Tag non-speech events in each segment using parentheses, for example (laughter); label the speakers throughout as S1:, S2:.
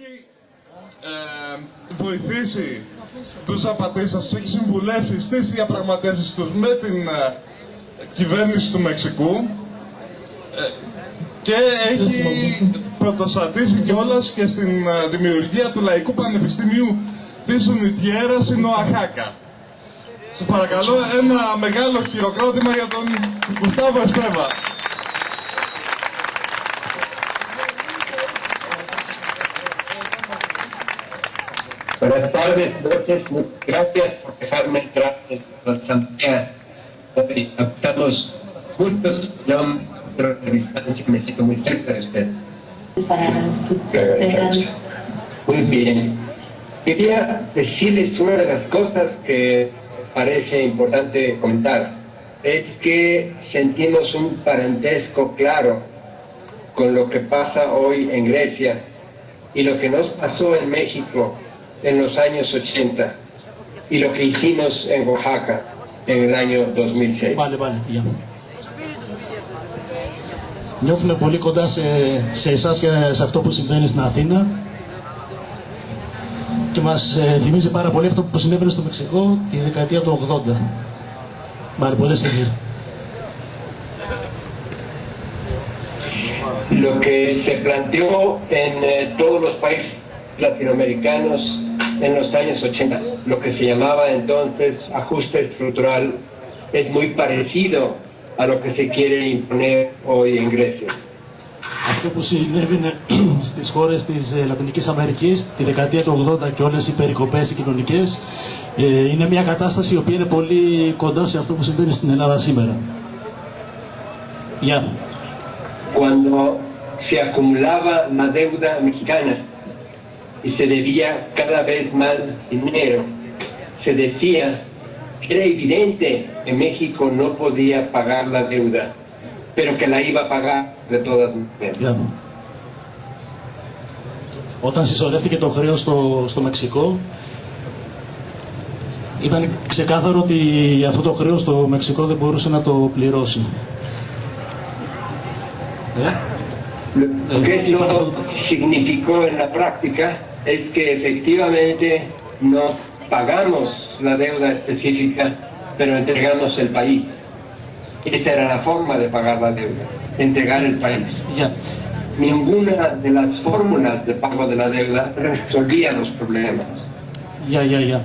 S1: έχει ε, βοηθήσει τους απατήσεις, τους έχει συμβουλεύσει στις διαπραγματεύσεις τους με την ε, κυβέρνηση του Μεξικού ε, και έχει πρωτοστατήσει κιόλας και στην ε, δημιουργία του Λαϊκού Πανεπιστημίου της Ουνιτιέρας στην Οαχάκα. Σας παρακαλώ ένα μεγάλο χειροκρότημα για τον Γουστάβο Εστέβα.
S2: Buenas tardes, noches, muchas gracias por dejarme entrar en la asamblea. Hoy estamos juntos, yo me siento muy cerca de usted. Muy bien. Quería decirles una de las cosas que parece importante comentar. Es que sentimos un parentesco claro con lo que pasa hoy en Grecia y lo que nos pasó en México en los años 80 y lo que hicimos en Oaxaca en el año 2006.
S3: Πάλι, πάλι, για. Νιώθουμε πολύ κοντά σε, σε εσάς και σε αυτό που συμβαίνει στην Αθήνα και μας ε, θυμίζει πάρα πολύ αυτό που συνέβαινε στο Μεξικό τη δεκαετία του 80. Vale, puede seguir.
S2: Lo que se planteó en eh, todos los países latinoamericanos en los años 80, lo que se llamaba entonces ajuste estructural, es muy parecido a lo que se quiere imponer hoy en Grecia.
S3: Αυτό που συνέβαινε (clears throat) στις χώρες της ε, Λατινικής Αμερικής τη δεκαετία του 80 και όλες οι περικοπές οι κοινωνικές ε, είναι μια κατάσταση η οποία είναι πολύ κοντά σε αυτό που συμβαίνει στην Ελλάδα σήμερα. Γεια.
S2: Cuando se acumulaba la deuda mexicana y se debía cada vez más dinero, se decía que era evidente que México no podía pagar la deuda, pero que la iba a pagar de todas maneras.
S3: Γεια. Όταν συσσωρεύτηκε το χρέος στο, στο Μεξικό, ήταν ξεκάθαρο ότι αυτό το χρέος το Μεξικό δεν μπορούσε να το πληρώσει. Ε?
S2: Lo que esto significó en la práctica es que efectivamente no pagamos la deuda específica, pero entregamos el país. Esa era la forma de pagar la deuda, entregar el país.
S3: Γεια.
S2: Ninguna de las fórmulas de pago de la deuda resolvía los problemas.
S3: Γεια, γεια, γεια.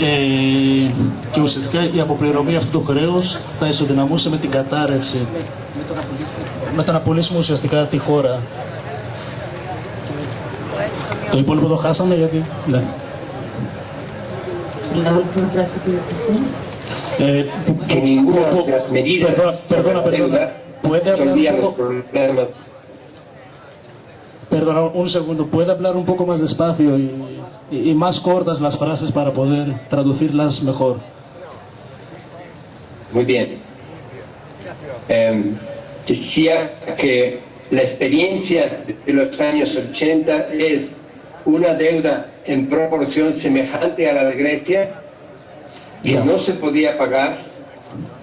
S3: Ε, και ουσιαστικά η αποπληρωμή αυτού του χρέους θα ισοδυναμούσε με την κατάρρευση. Με το να πουλήσουμε ουσιαστικά τη χώρα. Το υπόλοιπο το χάσαμε γιατί... Ναι. Eh,
S2: Que ninguna de las medidas
S3: perdona, perdona,
S2: de la
S3: perdona.
S2: deuda
S3: ¿Puede hablar
S2: resolvía
S3: un
S2: los
S3: poco,
S2: problemas.
S3: perdona, un segundo, ¿puede hablar un poco más despacio y, y- y más cortas las frases para poder traducirlas mejor?
S2: Muy bien. Em, decía que la experiencia de los años 80 es una deuda en proporción semejante a la de Grecia que
S3: Ya.
S2: no se podía pagar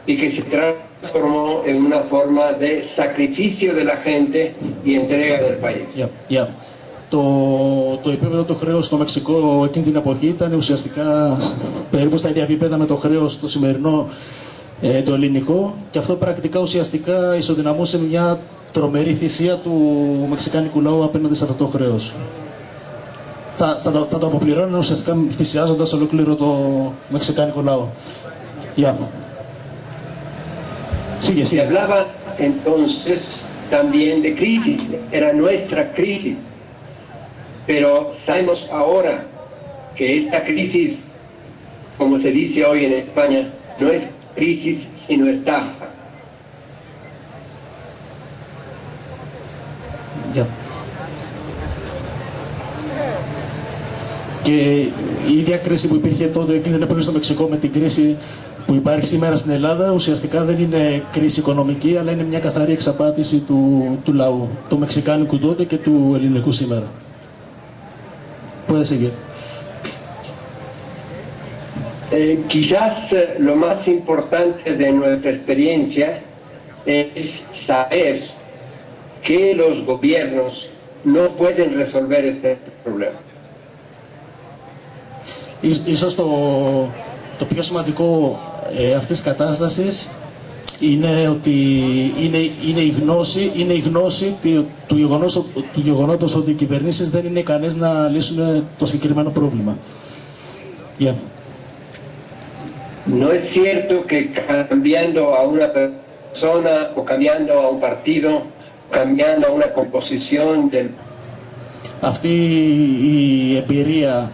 S2: y que se transformó en una forma de sacrificio de la gente y entrega del país.
S3: Yeah, yeah. Το, το επίπεδο του χρέους στο Μεξικό εκείνη την εποχή ήταν ουσιαστικά περίπου στα ίδια επίπεδα με το χρέος το σημερινό ε, το ελληνικό και αυτό πρακτικά ουσιαστικά ισοδυναμούσε μια τρομερή θυσία του μεξικάνικου λαού απέναντι σε αυτό το χρέος. Θα, θα, το- θα το αποπληρώνουν ουσιαστικά θυσιάζοντας ολόκληρο το μεξικάνικο λαό. Γεια. Sigue,
S2: Se
S3: sigue.
S2: hablaba entonces también de crisis, era nuestra crisis, pero sabemos ahora que esta crisis, como se dice hoy en España, no es crisis sino estafa.
S3: Γεια. Και η ίδια κρίση που υπήρχε τότε εκείνη την εποχή στο Μεξικό με την κρίση που υπάρχει σήμερα στην Ελλάδα ουσιαστικά δεν είναι κρίση οικονομική αλλά είναι μια καθαρή εξαπάτηση του, του λαού, του Μεξικάνικου τότε και του ελληνικού σήμερα. Puede seguir.
S2: Eh, quizás eh, lo más importante de nuestra experiencia es saber que los gobiernos no pueden resolver este problema.
S3: Ίσως το, το πιο σημαντικό ε, αυτής της κατάστασης είναι ότι είναι, είναι, η γνώση, είναι η γνώση του, του, γεγονός, του γεγονότος ότι οι κυβερνήσεις δεν είναι ικανές να λύσουν το συγκεκριμένο πρόβλημα. Yeah.
S2: No es cierto que cambiando a una persona o cambiando a un partido, cambiando a una composición del...
S3: Αυτή η εμπειρία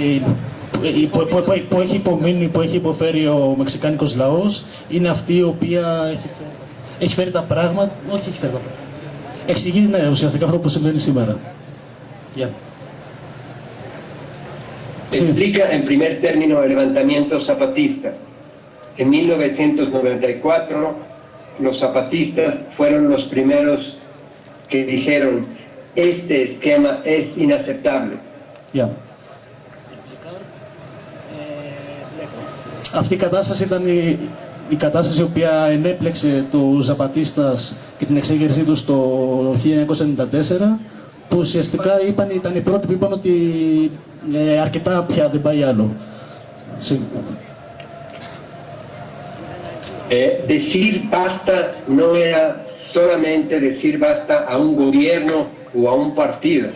S3: η, που, που, που, που, έχει υπομείνει, που έχει υποφέρει ο Μεξικάνικος λαός είναι αυτή η οποία έχει φέρει, έχει φέρει τα πράγματα, όχι έχει φέρει τα πράγματα. Εξηγεί ναι, ουσιαστικά αυτό που συμβαίνει σήμερα. Yeah.
S2: Explica en primer término el levantamiento zapatista. En 1994 los zapatistas fueron los primeros que dijeron este esquema es inaceptable.
S3: Yeah. Αυτή η κατάσταση ήταν η, η κατάσταση η οποία ενέπλεξε του Ζαπατίστας και την εξέγερσή του το 1994 που ουσιαστικά είπαν, ήταν οι πρώτοι που είπαν ότι ε, αρκετά πια δεν πάει άλλο. Sí.
S2: Eh, decir basta no era solamente decir basta a un gobierno o a un partido,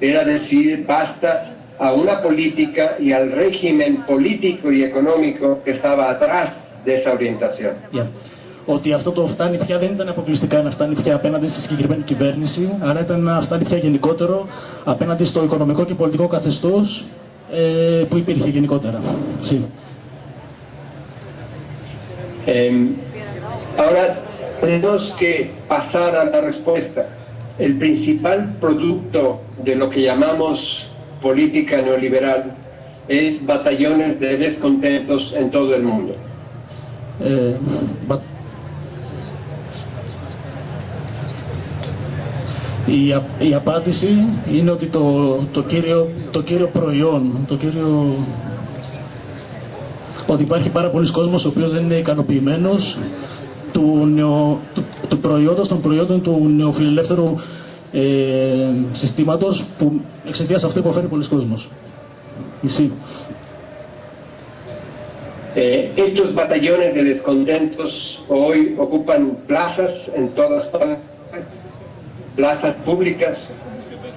S2: era decir basta a una política y al régimen político y económico que estaba atrás de esa orientación.
S3: Yeah. Ότι αυτό το φτάνει πια δεν ήταν αποκλειστικά να φτάνει πια απέναντι στη συγκεκριμένη κυβέρνηση, αλλά ήταν να φτάνει πια γενικότερο απέναντι στο οικονομικό και πολιτικό καθεστώς ε, που υπήρχε γενικότερα. Sí.
S2: Eh, ahora tenemos que pasar a la respuesta. El principal producto de lo que llamamos política neoliberal es batallones de descontentos en todo el mundo.
S3: Ε, but... η, α, η απάντηση είναι ότι το, το, κύριο, το κύριο προϊόν, το κύριο... ότι υπάρχει πάρα πολλοί κόσμος ο οποίος δεν είναι ικανοποιημένος του, νεο, του, του προϊόντος, των προϊόντων του νεοφιλελεύθερου ε, συστήματος που εξαιτίας αυτού υποφέρει πολλοί κόσμος. Εσύ.
S2: Eh, estos batallones de descontentos hoy ocupan plazas en todas partes, plazas públicas,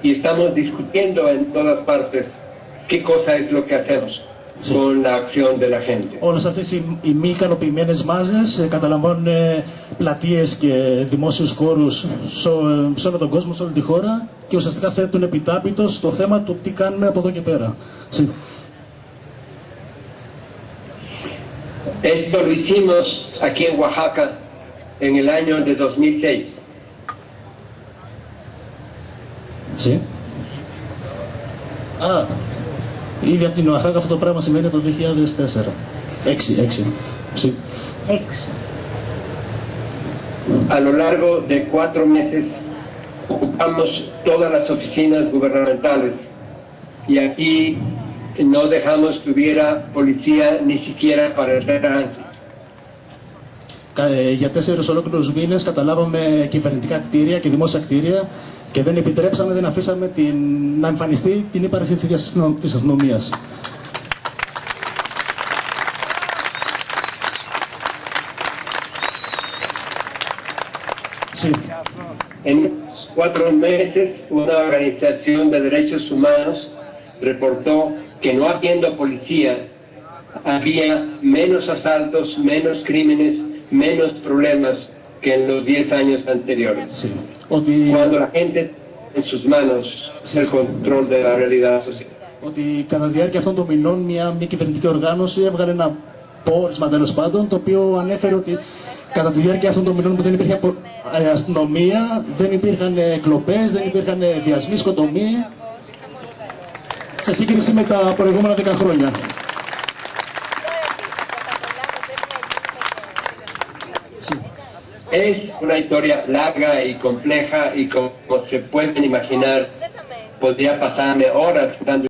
S2: y estamos discutiendo en todas partes qué cosa es lo que hacemos
S3: Sí.
S2: con la acción de la gente.
S3: Όλες αυτές οι, οι μη ικανοποιημένε μάζες ε, καταλαμβάνουν ε, πλατείες και δημόσιους χώρους σε, σε όλο τον κόσμο, σε όλη τη χώρα και ουσιαστικά θέτουν επιτάπητο στο θέμα του τι κάνουμε από εδώ και πέρα. Sí.
S2: Esto lo hicimos aquí en Oaxaca en el año de 2006.
S3: Α, ήδη από την ΟΑΧΑΚ αυτό το πράγμα σημαίνει από το 2004.
S2: 6,
S3: 6, έτσι. Για τέσσερις ολόκληρους μήνες καταλάβαμε κυβερνητικά κτίρια και δημόσια κτίρια. και δεν επιτρέψαμε, δεν αφήσαμε την, να εμφανιστεί την ύπαρξη της ίδιας αστυνο- της αστυνομίας. Sí.
S2: En esos cuatro meses, una organización de derechos humanos reportó que no habiendo policía, había menos asaltos, menos crímenes, menos problemas que en los 10 años anteriores.
S3: Sí. Ότι,
S2: Cuando la gente en sus manos el control de la realidad social.
S3: ότι κατά τη διάρκεια αυτών των μηνών μια μη κυβερνητική οργάνωση έβγαλε ένα πόρισμα τέλο πάντων το οποίο ανέφερε ότι κατά τη διάρκεια αυτών των μηνών που δεν υπήρχε απο- ε, αστυνομία, δεν υπήρχαν κλοπέ, δεν υπήρχαν ε, βιασμοί, σκοτωμοί σε σύγκριση με τα προηγούμενα 10 χρόνια.
S2: Es una historia larga y compleja y como se pueden imaginar, podría pasarme horas dando